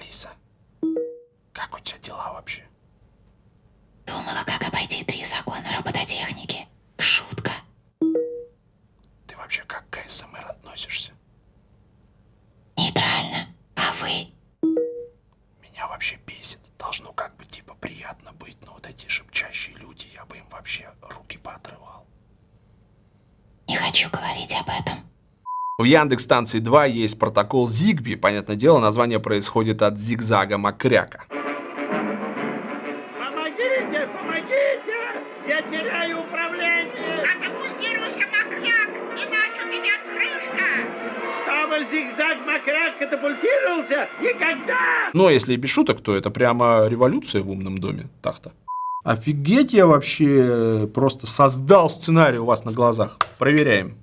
Алиса, как у тебя дела вообще? Думала, как обойти три закона робототехники. Шутка. Ты вообще как к АСМР относишься? Нейтрально. А вы? Меня вообще бесит. Должно как бы типа приятно быть, но вот эти шепчащие люди, я бы им вообще руки поотрывал. Не хочу говорить об этом. В Яндекс станции 2 есть протокол Zigbee. Понятное дело, название происходит от зигзага Макряка. Помогите, помогите! Я теряю управление! Катапультируйся, Макляк, иначе у тебя крышка! Чтобы зигзаг Макряк катапультировался? Никогда! Но если и без шуток, то это прямо революция в умном доме. Так-то. Офигеть, я вообще просто создал сценарий у вас на глазах. Проверяем.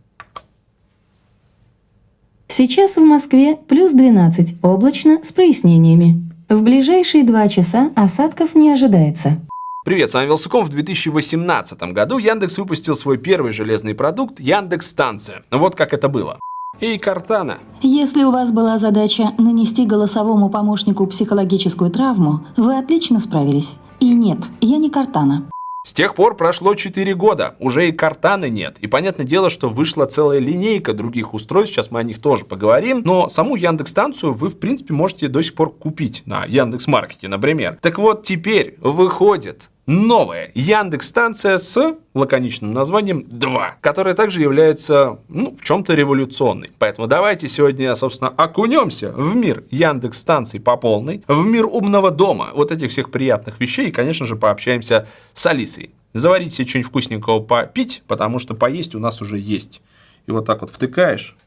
Сейчас в Москве плюс 12, облачно, с прояснениями. В ближайшие два часа осадков не ожидается. Привет, с вами Вилсаком. В 2018 году Яндекс выпустил свой первый железный продукт Яндекс Станция. Вот как это было. И Картана. Если у вас была задача нанести голосовому помощнику психологическую травму, вы отлично справились. И нет, я не Картана. С тех пор прошло 4 года, уже и картаны нет. И понятное дело, что вышла целая линейка других устройств, сейчас мы о них тоже поговорим. Но саму Яндекс-станцию вы, в принципе, можете до сих пор купить на Яндекс.Маркете, например. Так вот, теперь выходит новая Яндекс-станция с лаконичным названием 2, которая также является, ну, в чем-то революционной. Поэтому давайте сегодня, собственно, окунемся в мир Яндекс-станций по полной, в мир умного дома, вот этих всех приятных вещей, и, конечно же, пообщаемся с Алисой. Заварить себе что-нибудь вкусненького попить, потому что поесть у нас уже есть. И вот так вот втыкаешь.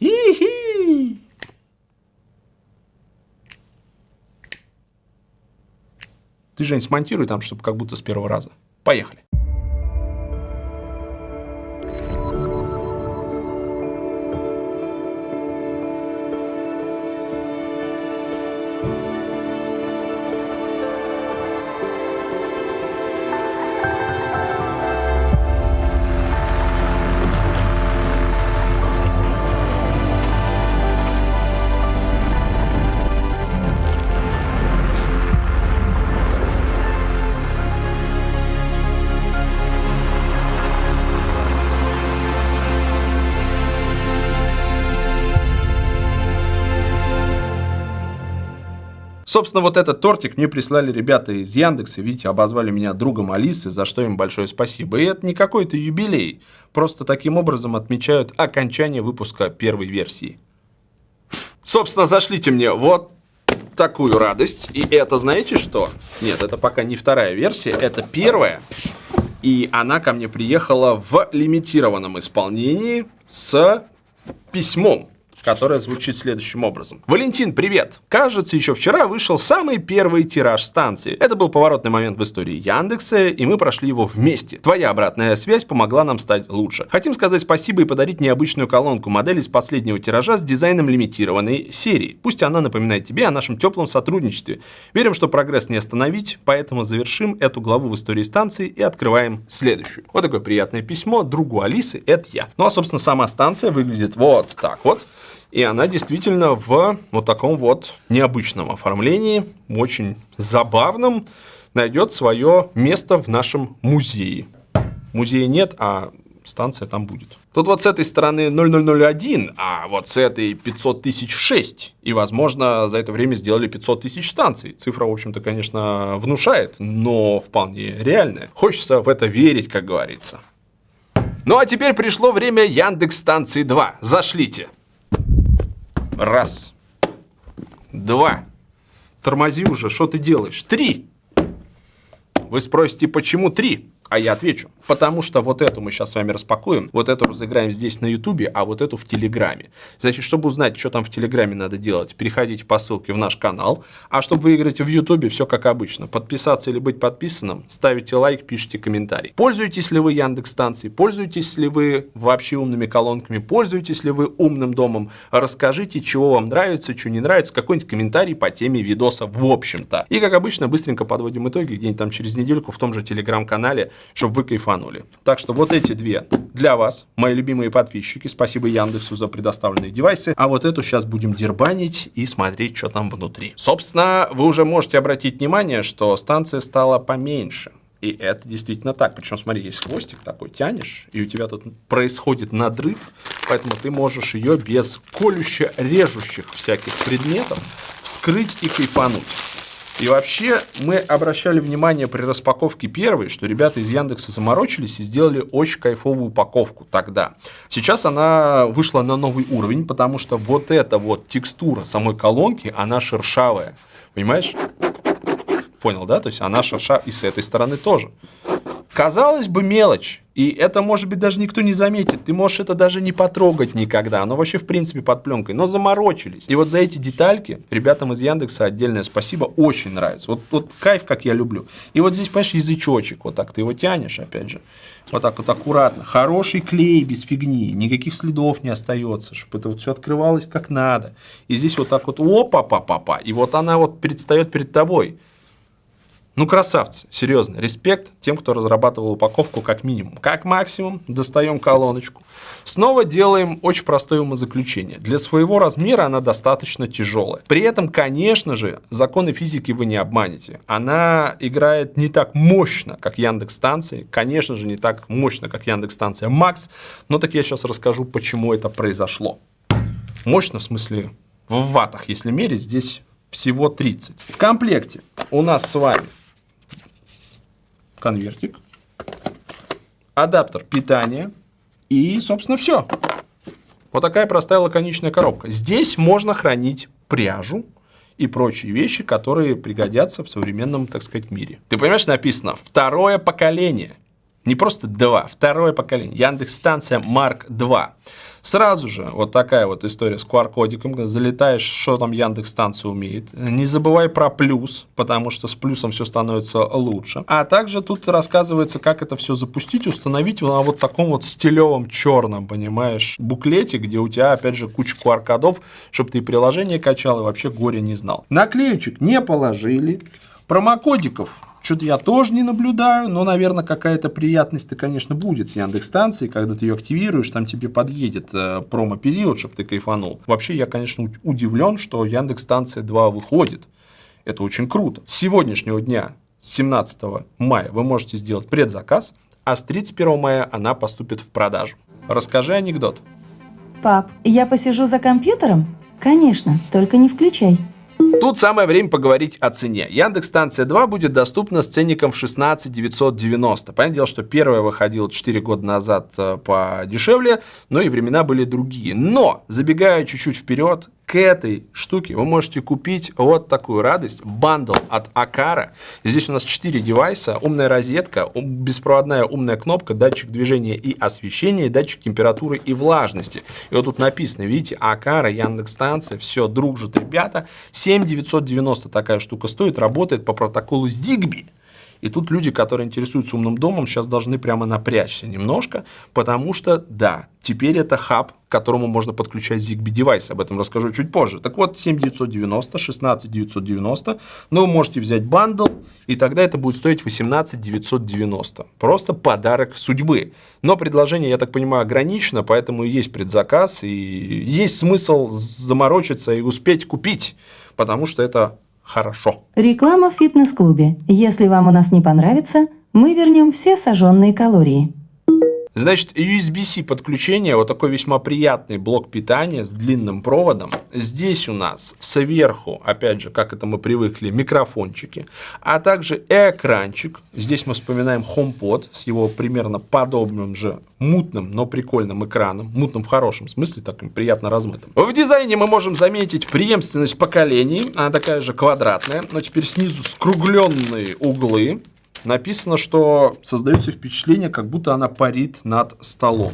И-хи! Ты, Жень, смонтируй там, чтобы как будто с первого раза. Поехали. Собственно, вот этот тортик мне прислали ребята из Яндекса. Видите, обозвали меня другом Алисы, за что им большое спасибо. И это не какой-то юбилей. Просто таким образом отмечают окончание выпуска первой версии. Собственно, зашлите мне вот такую радость. И это знаете что? Нет, это пока не вторая версия, это первая. И она ко мне приехала в лимитированном исполнении с письмом которая звучит следующим образом. Валентин, привет! Кажется, еще вчера вышел самый первый тираж станции. Это был поворотный момент в истории Яндекса, и мы прошли его вместе. Твоя обратная связь помогла нам стать лучше. Хотим сказать спасибо и подарить необычную колонку модели из последнего тиража с дизайном лимитированной серии. Пусть она напоминает тебе о нашем теплом сотрудничестве. Верим, что прогресс не остановить, поэтому завершим эту главу в истории станции и открываем следующую. Вот такое приятное письмо другу Алисы, это я. Ну а, собственно, сама станция выглядит вот так вот. И она действительно в вот таком вот необычном оформлении, очень забавном, найдет свое место в нашем музее. Музея нет, а станция там будет. Тут вот с этой стороны 0001, а вот с этой 500 тысяч 6. И, возможно, за это время сделали 500 тысяч станций. Цифра, в общем-то, конечно, внушает, но вполне реальная. Хочется в это верить, как говорится. Ну а теперь пришло время Яндекс станции 2. Зашлите. Раз. Два. Тормози уже, что ты делаешь? Три. Вы спросите, почему три? А я отвечу. Потому что вот эту мы сейчас с вами распакуем, вот эту разыграем здесь на ютубе, а вот эту в телеграме. Значит, чтобы узнать, что там в телеграме надо делать, переходите по ссылке в наш канал. А чтобы выиграть в ютубе, все как обычно. Подписаться или быть подписанным, ставите лайк, пишите комментарий. Пользуетесь ли вы Яндекс станцией, пользуетесь ли вы вообще умными колонками, пользуетесь ли вы умным домом, расскажите, чего вам нравится, что не нравится, какой-нибудь комментарий по теме видоса в общем-то. И как обычно, быстренько подводим итоги, где-нибудь там через недельку в том же телеграм-канале чтобы вы кайфанули. Так что вот эти две для вас, мои любимые подписчики. Спасибо Яндексу за предоставленные девайсы. А вот эту сейчас будем дербанить и смотреть, что там внутри. Собственно, вы уже можете обратить внимание, что станция стала поменьше. И это действительно так. Причем, смотри, есть хвостик такой, тянешь, и у тебя тут происходит надрыв, поэтому ты можешь ее без колюще-режущих всяких предметов вскрыть и кайфануть. И вообще мы обращали внимание при распаковке первой, что ребята из Яндекса заморочились и сделали очень кайфовую упаковку тогда. Сейчас она вышла на новый уровень, потому что вот эта вот текстура самой колонки, она шершавая. Понимаешь? Понял, да? То есть она шершавая и с этой стороны тоже. Казалось бы, мелочь. И это, может быть, даже никто не заметит. Ты можешь это даже не потрогать никогда. Оно вообще, в принципе, под пленкой. Но заморочились. И вот за эти детальки ребятам из Яндекса отдельное спасибо. Очень нравится. Вот, вот кайф, как я люблю. И вот здесь, понимаешь, язычочек. Вот так ты его тянешь, опять же. Вот так вот аккуратно. Хороший клей без фигни. Никаких следов не остается. Чтобы это вот все открывалось как надо. И здесь вот так вот опа-па-па-па. И вот она вот предстает перед тобой. Ну, красавцы, серьезно, респект тем, кто разрабатывал упаковку как минимум. Как максимум, достаем колоночку. Снова делаем очень простое умозаключение. Для своего размера она достаточно тяжелая. При этом, конечно же, законы физики вы не обманете. Она играет не так мощно, как Яндекс станции. Конечно же, не так мощно, как Яндекс станция Макс. Но так я сейчас расскажу, почему это произошло. Мощно, в смысле, в ватах, если мерить, здесь всего 30. В комплекте у нас с вами конвертик, адаптер питания и, собственно, все. Вот такая простая лаконичная коробка. Здесь можно хранить пряжу и прочие вещи, которые пригодятся в современном, так сказать, мире. Ты понимаешь, написано «второе поколение». Не просто два, второе поколение. Яндекс станция Марк 2. Сразу же вот такая вот история с QR-кодиком, залетаешь, что там Яндекс станция умеет. Не забывай про плюс, потому что с плюсом все становится лучше. А также тут рассказывается, как это все запустить, установить на вот таком вот стилевом черном, понимаешь, буклете, где у тебя опять же куча QR-кодов, чтобы ты приложение качал и вообще горе не знал. Наклеечек не положили. Промокодиков что-то я тоже не наблюдаю, но, наверное, какая-то приятность-то, конечно, будет с Яндекс-станцией, когда ты ее активируешь, там тебе подъедет э, промо-период, чтобы ты кайфанул. Вообще, я, конечно, удивлен, что Яндекс-станция 2 выходит. Это очень круто. С сегодняшнего дня, с 17 мая, вы можете сделать предзаказ, а с 31 мая она поступит в продажу. Расскажи анекдот. Пап, я посижу за компьютером? Конечно, только не включай. Тут самое время поговорить о цене. Яндекс станция 2 будет доступна с ценником в 16 990. Понятное дело, что первая выходила 4 года назад э, подешевле, но и времена были другие. Но, забегая чуть-чуть вперед, к этой штуке вы можете купить вот такую радость, бандл от Акара. Здесь у нас 4 девайса, умная розетка, беспроводная умная кнопка, датчик движения и освещения, датчик температуры и влажности. И вот тут написано, видите, Aqara, Яндекс станция, все, дружат ребята. 7990 такая штука стоит, работает по протоколу Zigbee. И тут люди, которые интересуются умным домом, сейчас должны прямо напрячься немножко, потому что, да, теперь это хаб, к которому можно подключать Zigbee девайс. Об этом расскажу чуть позже. Так вот, 7990, 16990, но вы можете взять bundle, и тогда это будет стоить 18990. Просто подарок судьбы. Но предложение, я так понимаю, ограничено, поэтому есть предзаказ, и есть смысл заморочиться и успеть купить, потому что это хорошо. Реклама в фитнес-клубе. Если вам у нас не понравится, мы вернем все сожженные калории. Значит, USB-C подключение, вот такой весьма приятный блок питания с длинным проводом. Здесь у нас сверху, опять же, как это мы привыкли, микрофончики, а также экранчик. Здесь мы вспоминаем HomePod с его примерно подобным же мутным, но прикольным экраном. Мутным в хорошем смысле, таким приятно размытым. В дизайне мы можем заметить преемственность поколений. Она такая же квадратная, но теперь снизу скругленные углы написано, что создается впечатление, как будто она парит над столом.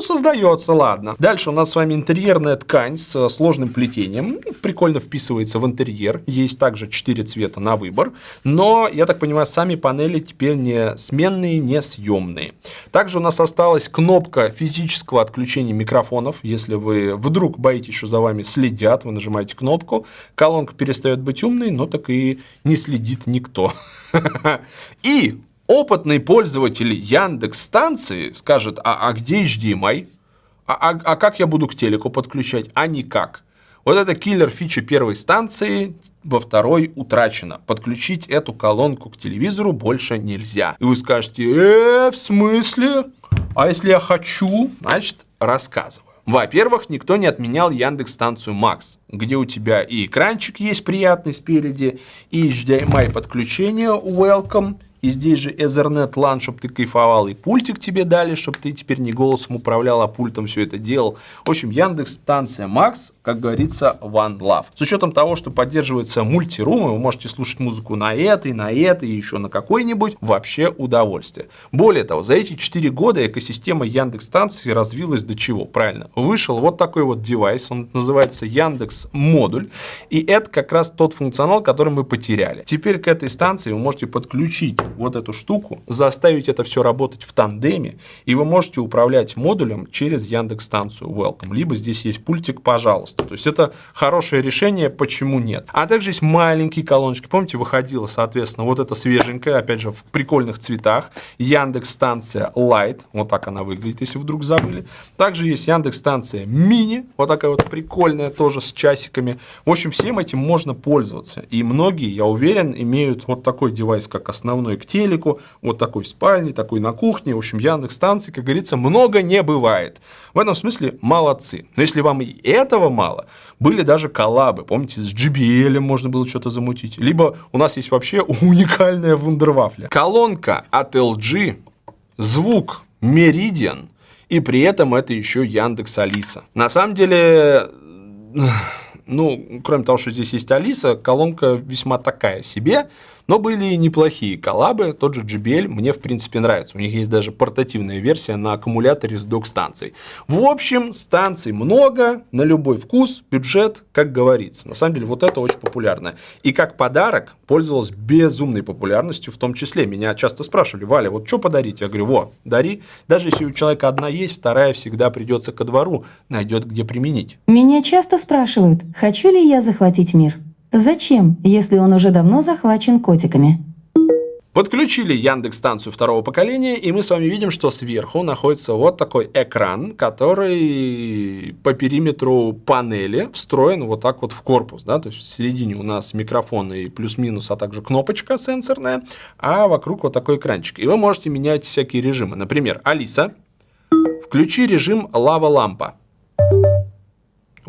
Ну, создается, ладно. Дальше у нас с вами интерьерная ткань с сложным плетением. Прикольно вписывается в интерьер. Есть также 4 цвета на выбор. Но, я так понимаю, сами панели теперь не сменные, не съемные. Также у нас осталась кнопка физического отключения микрофонов. Если вы вдруг боитесь, что за вами следят, вы нажимаете кнопку. Колонка перестает быть умной, но так и не следит никто. И Опытный пользователь Яндекс станции скажет, а, а где HDMI? А, а, а как я буду к телеку подключать? А никак. Вот это киллер фича первой станции, во второй утрачена. Подключить эту колонку к телевизору больше нельзя. И вы скажете, э, в смысле? А если я хочу? Значит, рассказываю. Во-первых, никто не отменял Яндекс станцию Max, где у тебя и экранчик есть приятный спереди, и HDMI подключение welcome, и здесь же Ethernet LAN, чтобы ты кайфовал, и пультик тебе дали, чтобы ты теперь не голосом управлял, а пультом все это делал. В общем, Яндекс станция Max, как говорится, One Love. С учетом того, что поддерживается мультирум, вы можете слушать музыку на этой, на этой и еще на какой-нибудь, вообще удовольствие. Более того, за эти 4 года экосистема Яндекс станции развилась до чего? Правильно, вышел вот такой вот девайс, он называется Яндекс модуль, и это как раз тот функционал, который мы потеряли. Теперь к этой станции вы можете подключить вот эту штуку, заставить это все работать в тандеме, и вы можете управлять модулем через Яндекс станцию Welcome. Либо здесь есть пультик, пожалуйста. То есть это хорошее решение, почему нет. А также есть маленькие колоночки. Помните, выходила, соответственно, вот эта свеженькая, опять же, в прикольных цветах, Яндекс станция Light, вот так она выглядит, если вдруг забыли. Также есть Яндекс станция Mini, вот такая вот прикольная, тоже с часиками. В общем, всем этим можно пользоваться. И многие, я уверен, имеют вот такой девайс, как основной к телеку, вот такой в спальне, такой на кухне. В общем, Яндекс станций, как говорится, много не бывает. В этом смысле молодцы. Но если вам и этого мало, были даже коллабы. Помните, с JBL можно было что-то замутить. Либо у нас есть вообще уникальная вундервафля. Колонка от LG, звук Meridian, и при этом это еще Яндекс Алиса. На самом деле, ну, кроме того, что здесь есть Алиса, колонка весьма такая себе. Но были и неплохие коллабы, тот же JBL мне в принципе нравится. У них есть даже портативная версия на аккумуляторе с док-станцией. В общем, станций много, на любой вкус, бюджет, как говорится. На самом деле вот это очень популярно. И как подарок пользовалась безумной популярностью, в том числе. Меня часто спрашивали, Валя, вот что подарить? Я говорю, вот, дари. Даже если у человека одна есть, вторая всегда придется ко двору, найдет где применить. Меня часто спрашивают, хочу ли я захватить мир. Зачем, если он уже давно захвачен котиками? Подключили Яндекс станцию второго поколения, и мы с вами видим, что сверху находится вот такой экран, который по периметру панели встроен вот так вот в корпус. Да? То есть в середине у нас микрофон и плюс-минус, а также кнопочка сенсорная, а вокруг вот такой экранчик. И вы можете менять всякие режимы. Например, Алиса, включи режим лава-лампа.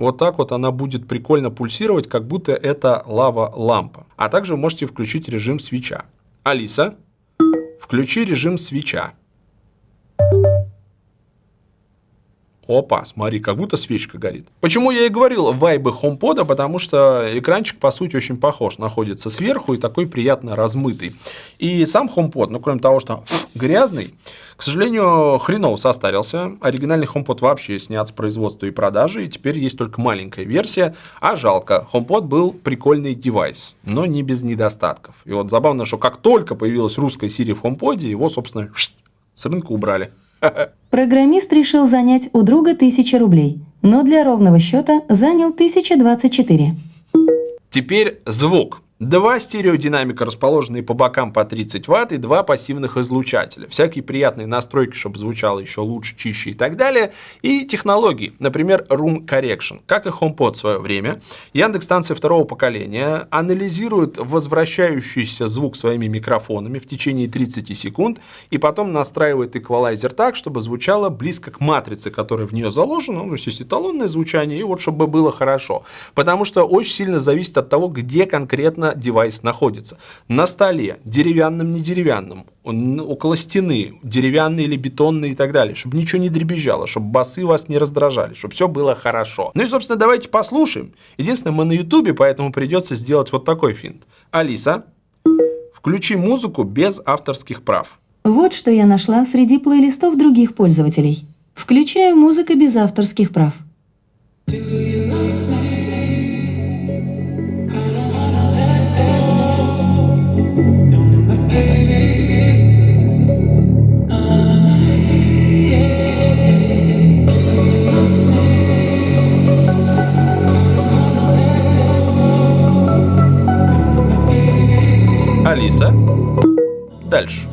Вот так вот она будет прикольно пульсировать, как будто это лава-лампа. А также можете включить режим свеча. Алиса, включи режим свеча. Опа, смотри, как будто свечка горит. Почему я и говорил вайбы HomePod, потому что экранчик, по сути, очень похож. Находится сверху и такой приятно размытый. И сам HomePod, ну, кроме того, что грязный, к сожалению, хреново состарился. Оригинальный HomePod вообще снят с производства и продажи, и теперь есть только маленькая версия. А жалко, HomePod был прикольный девайс, но не без недостатков. И вот забавно, что как только появилась русская Siri в HomePod, его, собственно, с рынка убрали. Программист решил занять у друга 1000 рублей, но для ровного счета занял 1024. Теперь звук. Два стереодинамика, расположенные по бокам по 30 Вт, и два пассивных излучателя. Всякие приятные настройки, чтобы звучало еще лучше, чище и так далее. И технологии, например, Room Correction. Как и HomePod в свое время, Яндекс станция второго поколения анализирует возвращающийся звук своими микрофонами в течение 30 секунд, и потом настраивает эквалайзер так, чтобы звучало близко к матрице, которая в нее заложена, ну, есть эталонное звучание, и вот чтобы было хорошо. Потому что очень сильно зависит от того, где конкретно девайс находится. На столе, деревянным, не деревянным, около стены, деревянный или бетонный и так далее, чтобы ничего не дребезжало, чтобы басы вас не раздражали, чтобы все было хорошо. Ну и, собственно, давайте послушаем. Единственное, мы на ютубе, поэтому придется сделать вот такой финт. Алиса, включи музыку без авторских прав. Вот что я нашла среди плейлистов других пользователей. Включаю музыка без авторских прав. Do you Дальше.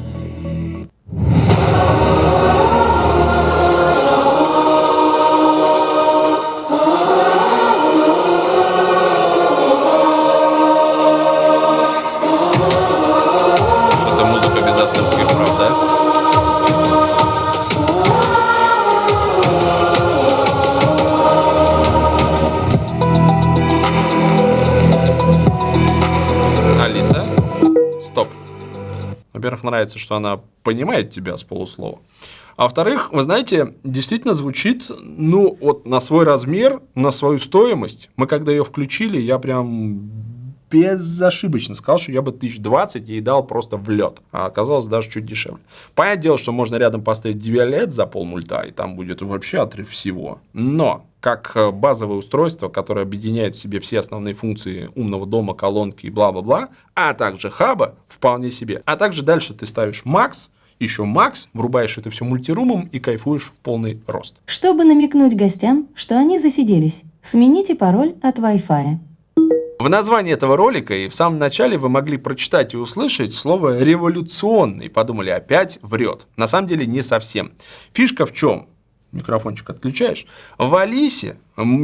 Нравится, что она понимает тебя с полуслова. А во-вторых, вы знаете, действительно звучит, ну, вот на свой размер, на свою стоимость. Мы когда ее включили, я прям безошибочно сказал, что я бы 1020 ей дал просто в лед. А оказалось даже чуть дешевле. Понятное дело, что можно рядом поставить DVLED за полмульта, и там будет вообще отрыв всего. Но как э, базовое устройство, которое объединяет в себе все основные функции умного дома, колонки и бла-бла-бла, а также хаба, вполне себе. А также дальше ты ставишь Max, еще Max, врубаешь это все мультирумом и кайфуешь в полный рост. Чтобы намекнуть гостям, что они засиделись, смените пароль от Wi-Fi. В названии этого ролика и в самом начале вы могли прочитать и услышать слово «революционный». Подумали, опять врет. На самом деле не совсем. Фишка в чем? Микрофончик отключаешь. В Алисе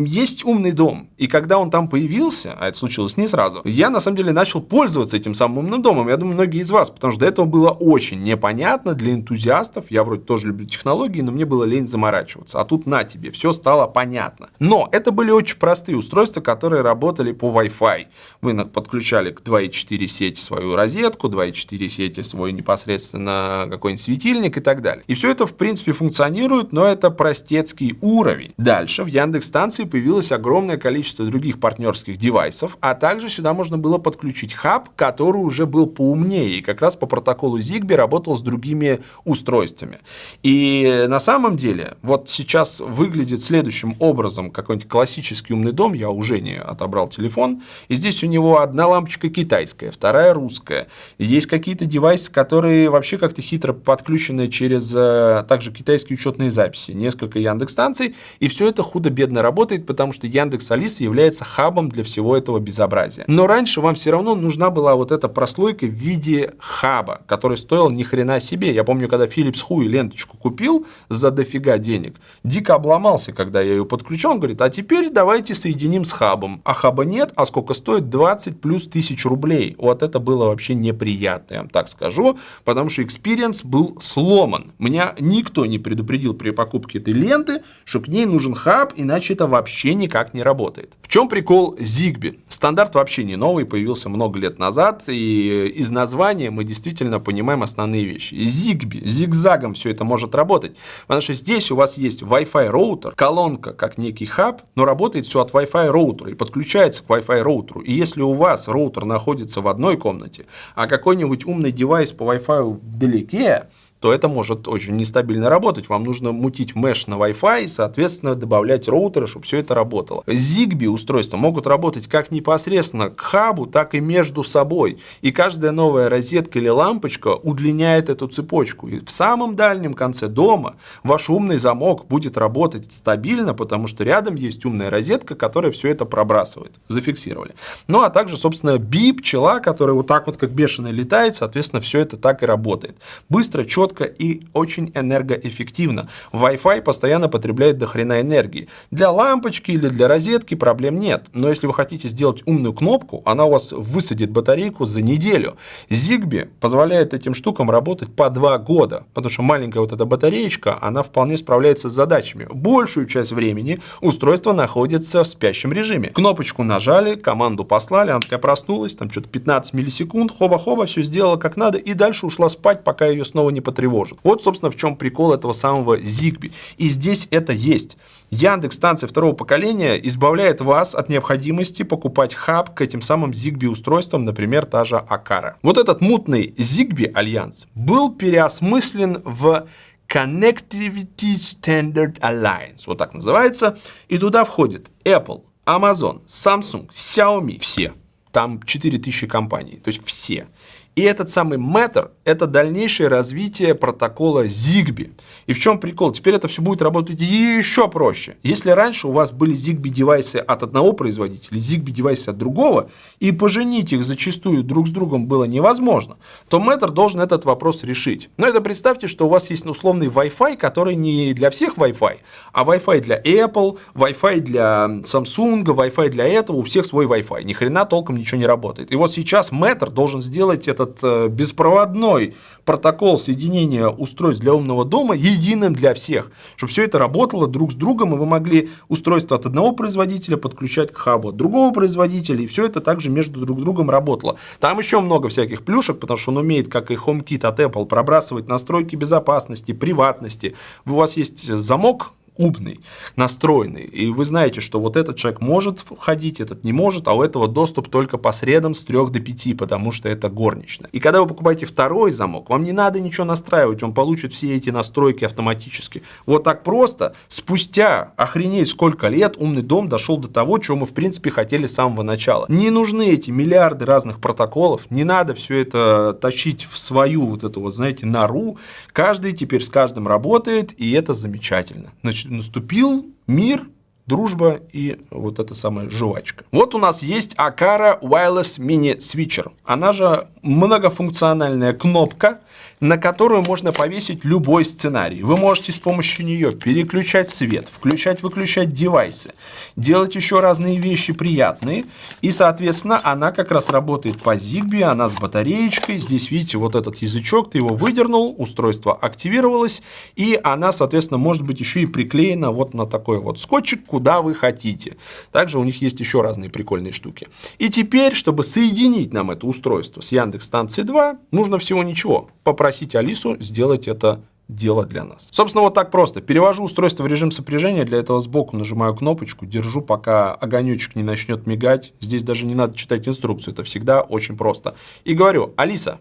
есть умный дом. И когда он там появился, а это случилось не сразу, я на самом деле начал пользоваться этим самым умным домом. Я думаю, многие из вас, потому что до этого было очень непонятно для энтузиастов. Я вроде тоже люблю технологии, но мне было лень заморачиваться. А тут на тебе, все стало понятно. Но это были очень простые устройства, которые работали по Wi-Fi. Вы подключали к 2.4 сети свою розетку, 2.4 сети свой непосредственно какой-нибудь светильник и так далее. И все это в принципе функционирует, но это простецкий уровень. Дальше в Яндекс станции появилось огромное количество других партнерских девайсов, а также сюда можно было подключить хаб, который уже был поумнее и как раз по протоколу Zigbee работал с другими устройствами. И на самом деле, вот сейчас выглядит следующим образом какой-нибудь классический умный дом, я уже не отобрал телефон, и здесь у него одна лампочка китайская, вторая русская. Есть какие-то девайсы, которые вообще как-то хитро подключены через э, также китайские учетные записи, несколько Яндекс станций, и все это худо-бедно работает работает, потому что Яндекс Алиса является хабом для всего этого безобразия. Но раньше вам все равно нужна была вот эта прослойка в виде хаба, который стоил ни хрена себе. Я помню, когда Philips Hue ленточку купил за дофига денег, дико обломался, когда я ее подключил. Он говорит, а теперь давайте соединим с хабом. А хаба нет, а сколько стоит? 20 плюс тысяч рублей. Вот это было вообще неприятно, я вам так скажу, потому что experience был сломан. Меня никто не предупредил при покупке этой ленты, что к ней нужен хаб, иначе это вообще никак не работает. В чем прикол Zigbee? Стандарт вообще не новый, появился много лет назад, и из названия мы действительно понимаем основные вещи. Zigbee, зигзагом все это может работать, потому что здесь у вас есть Wi-Fi роутер, колонка как некий хаб, но работает все от Wi-Fi роутера и подключается к Wi-Fi роутеру. И если у вас роутер находится в одной комнате, а какой-нибудь умный девайс по Wi-Fi вдалеке, то это может очень нестабильно работать. Вам нужно мутить mesh на Wi-Fi и, соответственно, добавлять роутеры, чтобы все это работало. Zigbee устройства могут работать как непосредственно к хабу, так и между собой. И каждая новая розетка или лампочка удлиняет эту цепочку. И в самом дальнем конце дома ваш умный замок будет работать стабильно, потому что рядом есть умная розетка, которая все это пробрасывает. Зафиксировали. Ну, а также, собственно, бип, пчела, которая вот так вот как бешеная летает, соответственно, все это так и работает. Быстро, четко, четко и очень энергоэффективно. Wi-Fi постоянно потребляет до хрена энергии. Для лампочки или для розетки проблем нет. Но если вы хотите сделать умную кнопку, она у вас высадит батарейку за неделю. Zigbee позволяет этим штукам работать по два года, потому что маленькая вот эта батареечка, она вполне справляется с задачами. Большую часть времени устройство находится в спящем режиме. Кнопочку нажали, команду послали, она такая проснулась, там что-то 15 миллисекунд, хоба-хоба, все сделала как надо, и дальше ушла спать, пока ее снова не потребовали тревожит. Вот, собственно, в чем прикол этого самого Zigbee. И здесь это есть. Яндекс станция второго поколения избавляет вас от необходимости покупать хаб к этим самым Zigbee устройствам, например, та же Акара. Вот этот мутный Zigbee альянс был переосмыслен в Connectivity Standard Alliance, вот так называется, и туда входит Apple, Amazon, Samsung, Xiaomi, все. Там 4000 компаний, то есть все. И этот самый Matter – это дальнейшее развитие протокола Zigbee. И в чем прикол? Теперь это все будет работать еще проще. Если раньше у вас были Zigbee девайсы от одного производителя, Zigbee девайсы от другого, и поженить их зачастую друг с другом было невозможно, то Matter должен этот вопрос решить. Но это представьте, что у вас есть условный Wi-Fi, который не для всех Wi-Fi, а Wi-Fi для Apple, Wi-Fi для Samsung, Wi-Fi для этого, у всех свой Wi-Fi. Ни хрена толком ничего не работает. И вот сейчас Matter должен сделать это этот э, беспроводной протокол соединения устройств для умного дома единым для всех, чтобы все это работало друг с другом, и вы могли устройство от одного производителя подключать к хабу от другого производителя, и все это также между друг другом работало. Там еще много всяких плюшек, потому что он умеет, как и HomeKit от Apple, пробрасывать настройки безопасности, приватности. У вас есть замок, умный, настроенный, и вы знаете, что вот этот человек может входить, этот не может, а у этого доступ только по средам с 3 до 5, потому что это горничная. И когда вы покупаете второй замок, вам не надо ничего настраивать, он получит все эти настройки автоматически. Вот так просто, спустя охренеть сколько лет, умный дом дошел до того, чего мы в принципе хотели с самого начала. Не нужны эти миллиарды разных протоколов, не надо все это тащить в свою вот эту вот, знаете, нору. Каждый теперь с каждым работает, и это замечательно. Значит, наступил мир, дружба и вот эта самая жвачка. Вот у нас есть Akara Wireless Mini Switcher. Она же многофункциональная кнопка, на которую можно повесить любой сценарий. Вы можете с помощью нее переключать свет, включать-выключать девайсы, делать еще разные вещи приятные. И, соответственно, она как раз работает по Zigbee, она с батареечкой. Здесь, видите, вот этот язычок, ты его выдернул, устройство активировалось, и она, соответственно, может быть еще и приклеена вот на такой вот скотчик, куда вы хотите. Также у них есть еще разные прикольные штуки. И теперь, чтобы соединить нам это устройство с Яндекс станции 2, нужно всего ничего. Попросить Алису сделать это дело для нас. Собственно, вот так просто. Перевожу устройство в режим сопряжения, для этого сбоку нажимаю кнопочку, держу, пока огонечек не начнет мигать. Здесь даже не надо читать инструкцию, это всегда очень просто. И говорю, Алиса,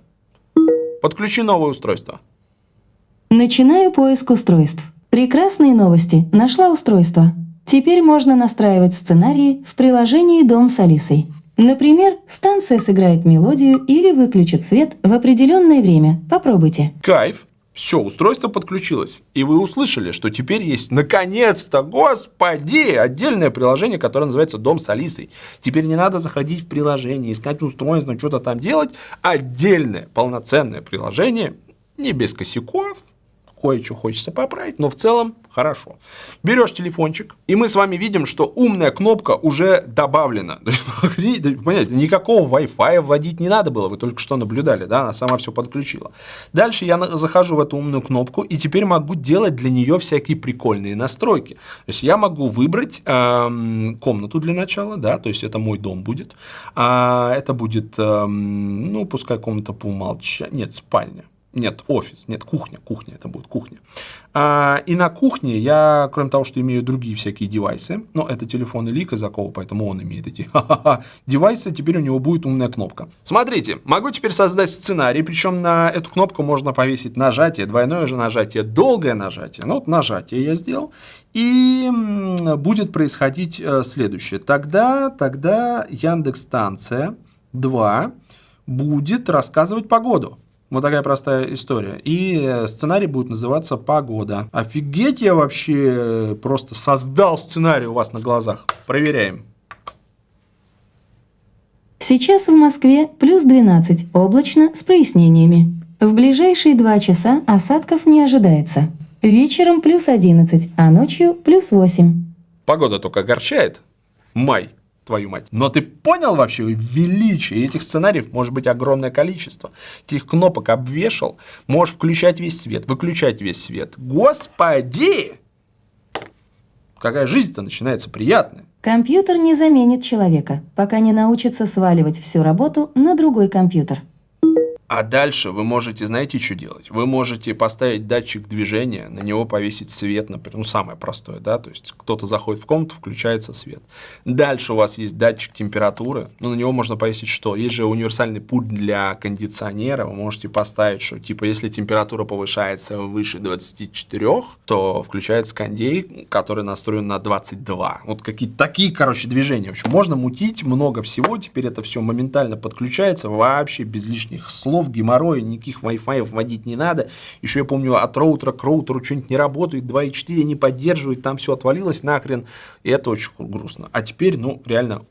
подключи новое устройство. Начинаю поиск устройств. Прекрасные новости. Нашла устройство. Теперь можно настраивать сценарии в приложении «Дом с Алисой». Например, станция сыграет мелодию или выключит свет в определенное время. Попробуйте. Кайф. Все, устройство подключилось. И вы услышали, что теперь есть, наконец-то, господи, отдельное приложение, которое называется «Дом с Алисой». Теперь не надо заходить в приложение, искать устройство, что-то там делать. Отдельное, полноценное приложение, не без косяков, кое-что хочется поправить, но в целом хорошо. Берешь телефончик, и мы с вами видим, что умная кнопка уже добавлена. Понятно, никакого Wi-Fi вводить не надо было, вы только что наблюдали, да, она сама все подключила. Дальше я захожу в эту умную кнопку, и теперь могу делать для нее всякие прикольные настройки. То есть я могу выбрать эм, комнату для начала, да, то есть это мой дом будет. А это будет, эм, ну, пускай комната по умолчанию, нет, спальня. Нет, офис, нет, кухня, кухня, это будет кухня. А, и на кухне я, кроме того, что имею другие всякие девайсы, но это телефон Ильи Казакова, поэтому он имеет эти девайсы, теперь у него будет умная кнопка. Смотрите, могу теперь создать сценарий, причем на эту кнопку можно повесить нажатие, двойное же нажатие, долгое нажатие. Ну вот нажатие я сделал, и будет происходить э, следующее. Тогда, тогда Яндекс станция 2 будет рассказывать погоду. Вот такая простая история. И э, сценарий будет называться «Погода». Офигеть, я вообще э, просто создал сценарий у вас на глазах. Проверяем. Сейчас в Москве плюс 12, облачно, с прояснениями. В ближайшие два часа осадков не ожидается. Вечером плюс 11, а ночью плюс 8. Погода только огорчает. Май твою мать. Но ты понял вообще величие? Этих сценариев может быть огромное количество. Этих кнопок обвешал, можешь включать весь свет, выключать весь свет. Господи! Какая жизнь-то начинается приятная. Компьютер не заменит человека, пока не научится сваливать всю работу на другой компьютер. А дальше вы можете, знаете, что делать? Вы можете поставить датчик движения, на него повесить свет, например, ну, самое простое, да, то есть кто-то заходит в комнату, включается свет. Дальше у вас есть датчик температуры, ну, на него можно повесить что? Есть же универсальный пульт для кондиционера, вы можете поставить, что, типа, если температура повышается выше 24, то включается кондей, который настроен на 22. Вот какие-то такие, короче, движения. В общем, можно мутить много всего, теперь это все моментально подключается, вообще без лишних слов, часов, геморроя, никаких Wi-Fi вводить не надо. Еще я помню, от роутера к роутеру что-нибудь не работает, 2.4 не поддерживает, там все отвалилось нахрен, и это очень грустно. А теперь, ну, реально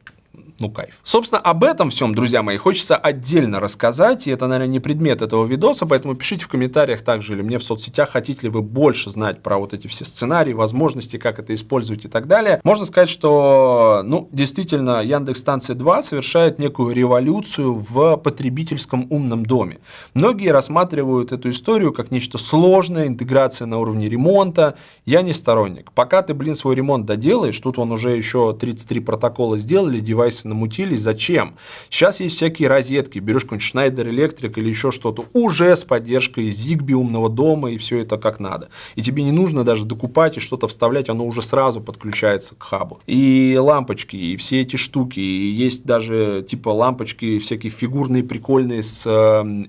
ну, кайф. Собственно, об этом всем, друзья мои, хочется отдельно рассказать, и это, наверное, не предмет этого видоса, поэтому пишите в комментариях также или мне в соцсетях, хотите ли вы больше знать про вот эти все сценарии, возможности, как это использовать и так далее. Можно сказать, что, ну, действительно, Яндекс Станция 2 совершает некую революцию в потребительском умном доме. Многие рассматривают эту историю как нечто сложное, интеграция на уровне ремонта. Я не сторонник. Пока ты, блин, свой ремонт доделаешь, тут он уже еще 33 протокола сделали, девайсы намутились, зачем? Сейчас есть всякие розетки, берешь какой-нибудь Schneider Electric или еще что-то, уже с поддержкой Zigbee умного дома, и все это как надо. И тебе не нужно даже докупать и что-то вставлять, оно уже сразу подключается к хабу. И лампочки, и все эти штуки, и есть даже типа лампочки всякие фигурные, прикольные с э,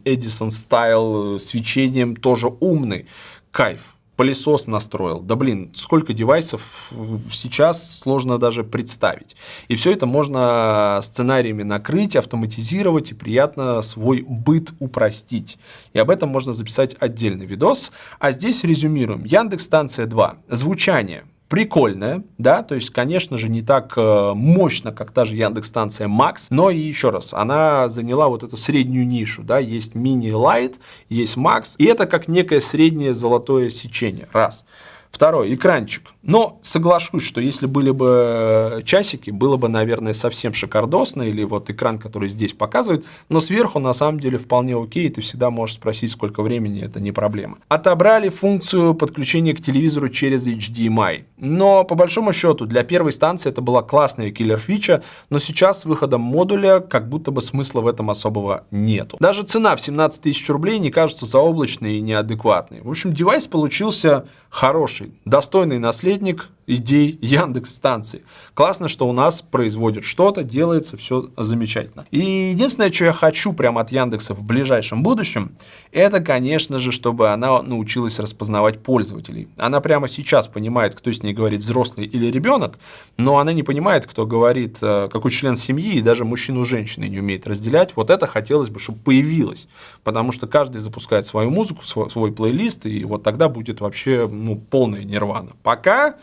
Edison Style свечением, тоже умный. Кайф пылесос настроил. Да блин, сколько девайсов сейчас сложно даже представить. И все это можно сценариями накрыть, автоматизировать и приятно свой быт упростить. И об этом можно записать отдельный видос. А здесь резюмируем. Яндекс станция 2. Звучание прикольная, да, то есть, конечно же, не так э, мощно, как та же Яндекс-станция Max, но и еще раз, она заняла вот эту среднюю нишу, да, есть мини Light, есть Max, и это как некое среднее золотое сечение, раз. Второй, экранчик. Но соглашусь, что если были бы часики, было бы, наверное, совсем шикардосно, или вот экран, который здесь показывает, но сверху на самом деле вполне окей, ты всегда можешь спросить, сколько времени, это не проблема. Отобрали функцию подключения к телевизору через HDMI, но по большому счету для первой станции это была классная киллер-фича, но сейчас с выходом модуля как будто бы смысла в этом особого нету. Даже цена в 17 тысяч рублей не кажется заоблачной и неадекватной. В общем, девайс получился хороший, достойный наследник идей Яндекс станции. Классно, что у нас производят что-то, делается все замечательно. И единственное, что я хочу прямо от Яндекса в ближайшем будущем, это, конечно же, чтобы она научилась распознавать пользователей. Она прямо сейчас понимает, кто с ней говорит, взрослый или ребенок, но она не понимает, кто говорит, э, какой член семьи, и даже мужчину и женщину не умеет разделять. Вот это хотелось бы, чтобы появилось, потому что каждый запускает свою музыку, свой, свой плейлист, и вот тогда будет вообще ну, полная нирвана. Пока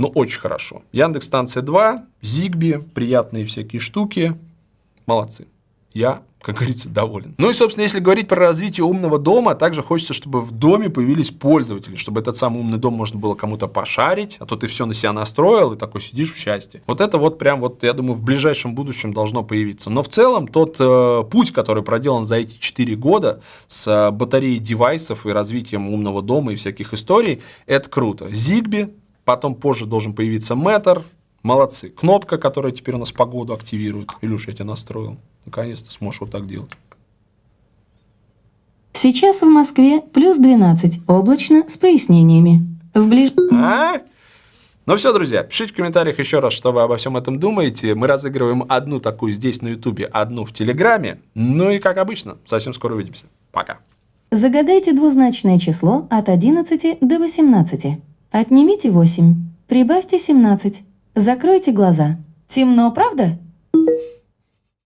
но очень хорошо. Яндекс станция 2, Зигби, приятные всякие штуки. Молодцы. Я, как говорится, доволен. Ну и, собственно, если говорить про развитие умного дома, также хочется, чтобы в доме появились пользователи, чтобы этот самый умный дом можно было кому-то пошарить, а то ты все на себя настроил и такой сидишь в счастье. Вот это вот прям вот, я думаю, в ближайшем будущем должно появиться. Но в целом тот э, путь, который проделан за эти 4 года с э, батареей девайсов и развитием умного дома и всяких историй, это круто. Зигби Потом позже должен появиться метр. Молодцы. Кнопка, которая теперь у нас погоду активирует. Илюш, я тебя настроил. Наконец-то сможешь вот так делать. Сейчас в Москве плюс 12, облачно, с прояснениями. В ближ... А? Ну все, друзья, пишите в комментариях еще раз, что вы обо всем этом думаете. Мы разыгрываем одну такую здесь на ютубе, одну в телеграме. Ну и как обычно, совсем скоро увидимся. Пока. Загадайте двузначное число от 11 до 18. Отнимите 8, прибавьте 17, закройте глаза. Темно, правда?